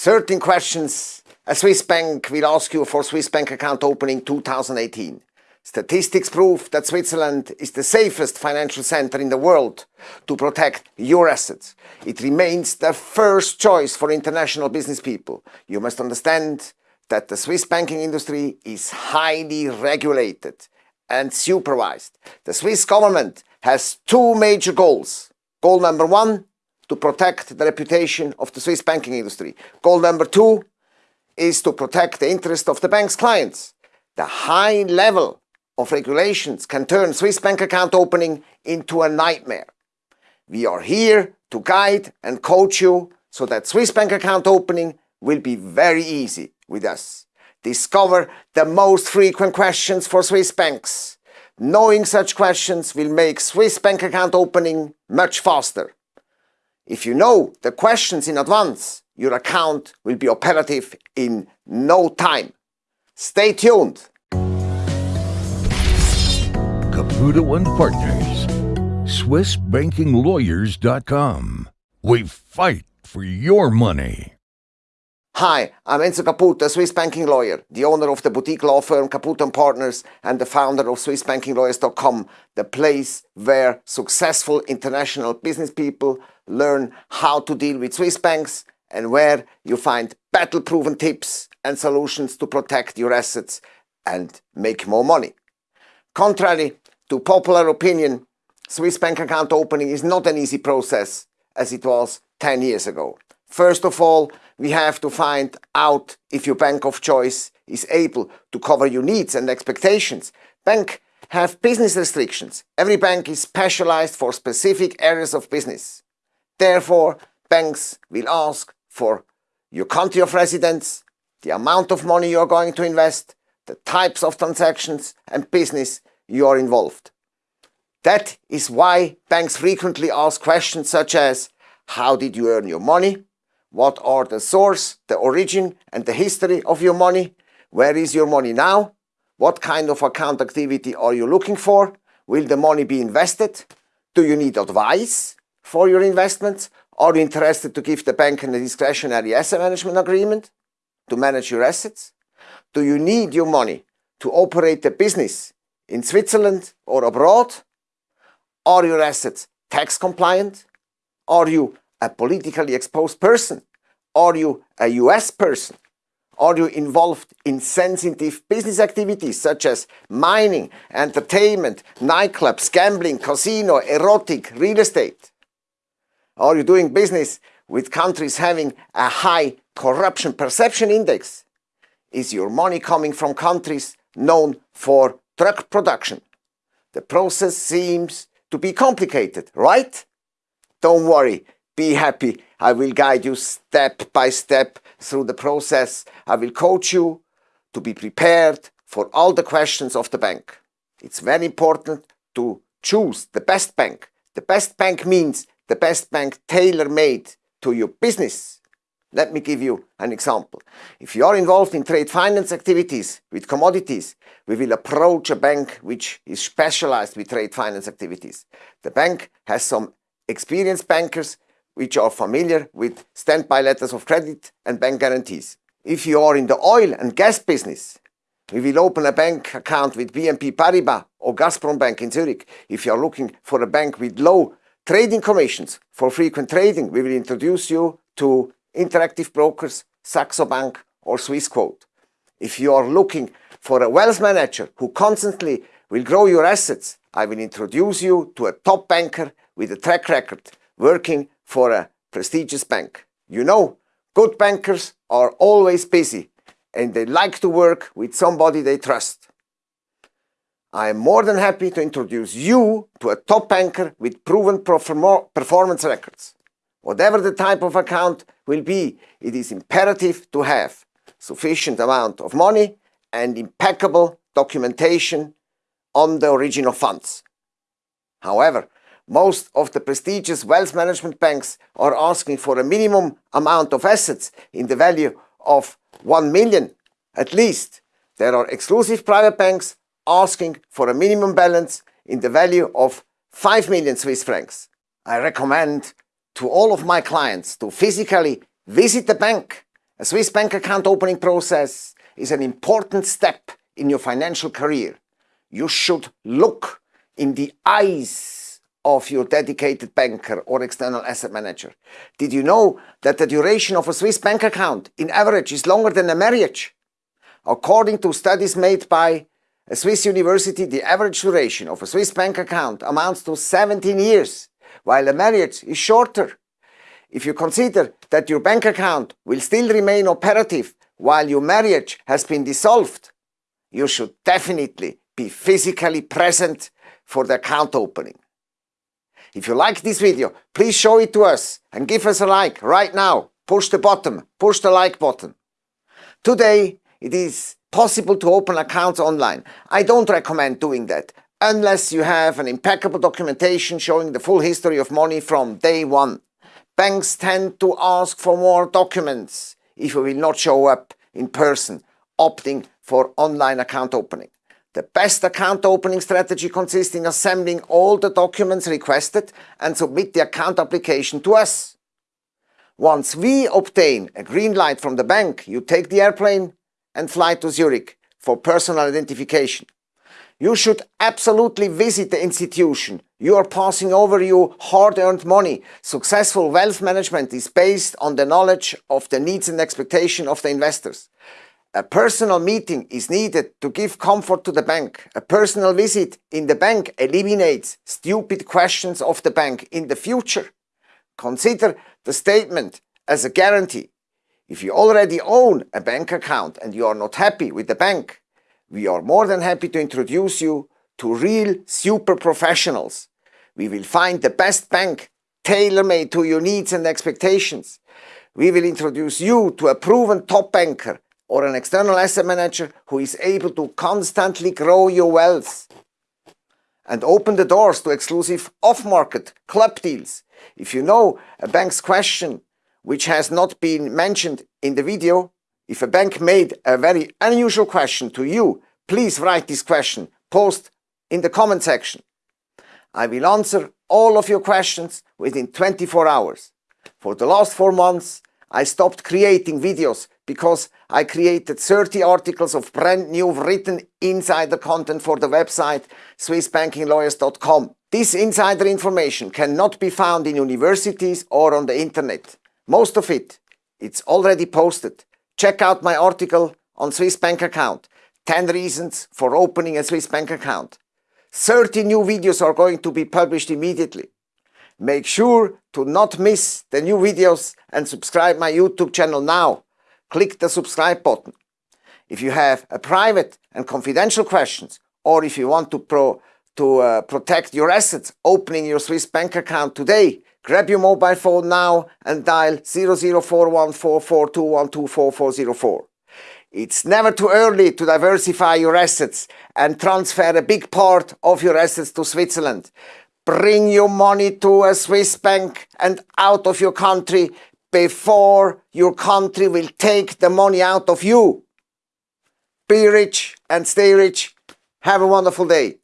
13 questions a Swiss bank will ask you for Swiss bank account opening 2018. Statistics prove that Switzerland is the safest financial center in the world to protect your assets. It remains the first choice for international business people. You must understand that the Swiss banking industry is highly regulated and supervised. The Swiss government has two major goals. Goal number one, to protect the reputation of the Swiss banking industry. Goal number two is to protect the interest of the bank's clients. The high level of regulations can turn Swiss bank account opening into a nightmare. We are here to guide and coach you so that Swiss bank account opening will be very easy with us. Discover the most frequent questions for Swiss banks. Knowing such questions will make Swiss bank account opening much faster. If you know the questions in advance, your account will be operative in no time. Stay tuned. Caputo and Partners, SwissBankingLawyers.com. We fight for your money. Hi, I'm Enzo Caputo, a Swiss banking lawyer, the owner of the boutique law firm Caputo Partners and the founder of SwissBankingLawyers.com, the place where successful international business people learn how to deal with Swiss banks and where you find battle-proven tips and solutions to protect your assets and make more money. Contrary to popular opinion, Swiss bank account opening is not an easy process as it was 10 years ago. First of all, we have to find out if your bank of choice is able to cover your needs and expectations. Bank have business restrictions. Every bank is specialized for specific areas of business. Therefore, banks will ask for your country of residence, the amount of money you are going to invest, the types of transactions and business you are involved. That is why banks frequently ask questions such as, how did you earn your money? What are the source, the origin and the history of your money? Where is your money now? What kind of account activity are you looking for? Will the money be invested? Do you need advice for your investments? Are you interested to give the bank a discretionary asset management agreement to manage your assets? Do you need your money to operate a business in Switzerland or abroad? Are your assets tax compliant? Are you a politically exposed person? Are you a US person? Are you involved in sensitive business activities such as mining, entertainment, nightclubs, gambling, casino, erotic, real estate? Are you doing business with countries having a high corruption perception index? Is your money coming from countries known for drug production? The process seems to be complicated, right? Don't worry, be happy. I will guide you step by step through the process. I will coach you to be prepared for all the questions of the bank. It's very important to choose the best bank. The best bank means the best bank tailor-made to your business. Let me give you an example. If you are involved in trade finance activities with commodities, we will approach a bank which is specialized with trade finance activities. The bank has some experienced bankers which are familiar with standby letters of credit and bank guarantees. If you are in the oil and gas business, we will open a bank account with BNP Paribas or Gazprom Bank in Zurich. If you are looking for a bank with low trading commissions for frequent trading, we will introduce you to Interactive Brokers, Saxo Bank or Swissquote. If you are looking for a wealth manager who constantly will grow your assets, I will introduce you to a top banker with a track record working for a prestigious bank. You know, good bankers are always busy and they like to work with somebody they trust. I am more than happy to introduce you to a top banker with proven performance records. Whatever the type of account will be, it is imperative to have sufficient amount of money and impeccable documentation on the original funds. However, most of the prestigious wealth management banks are asking for a minimum amount of assets in the value of 1 million at least. There are exclusive private banks asking for a minimum balance in the value of 5 million Swiss francs. I recommend to all of my clients to physically visit the bank A Swiss bank account opening process is an important step in your financial career. You should look in the eyes of your dedicated banker or external asset manager. Did you know that the duration of a Swiss bank account in average is longer than a marriage? According to studies made by a Swiss university, the average duration of a Swiss bank account amounts to 17 years, while a marriage is shorter. If you consider that your bank account will still remain operative while your marriage has been dissolved, you should definitely be physically present for the account opening. If you like this video, please show it to us and give us a like right now. Push the button, push the like button. Today, it is possible to open accounts online. I don't recommend doing that unless you have an impeccable documentation showing the full history of money from day one. Banks tend to ask for more documents if you will not show up in person, opting for online account opening. The best account opening strategy consists in assembling all the documents requested and submit the account application to us. Once we obtain a green light from the bank, you take the airplane and fly to Zurich for personal identification. You should absolutely visit the institution. You are passing over your hard-earned money. Successful wealth management is based on the knowledge of the needs and expectation of the investors. A personal meeting is needed to give comfort to the bank. A personal visit in the bank eliminates stupid questions of the bank in the future. Consider the statement as a guarantee. If you already own a bank account and you are not happy with the bank, we are more than happy to introduce you to real super professionals. We will find the best bank tailor-made to your needs and expectations. We will introduce you to a proven top banker or an external asset manager who is able to constantly grow your wealth and open the doors to exclusive off-market club deals. If you know a bank's question which has not been mentioned in the video, if a bank made a very unusual question to you, please write this question, post in the comment section. I will answer all of your questions within 24 hours. For the last four months, I stopped creating videos because I created 30 articles of brand new written insider content for the website swissbankinglawyers.com. This insider information cannot be found in universities or on the internet. Most of it, it's already posted. Check out my article on Swiss bank account. 10 reasons for opening a Swiss bank account. 30 new videos are going to be published immediately. Make sure to not miss the new videos and subscribe my YouTube channel now. Click the subscribe button. If you have a private and confidential questions or if you want to, pro, to uh, protect your assets opening your Swiss bank account today, Grab your mobile phone now and dial 00414421244404. It's never too early to diversify your assets and transfer a big part of your assets to Switzerland. Bring your money to a Swiss bank and out of your country before your country will take the money out of you. Be rich and stay rich. Have a wonderful day.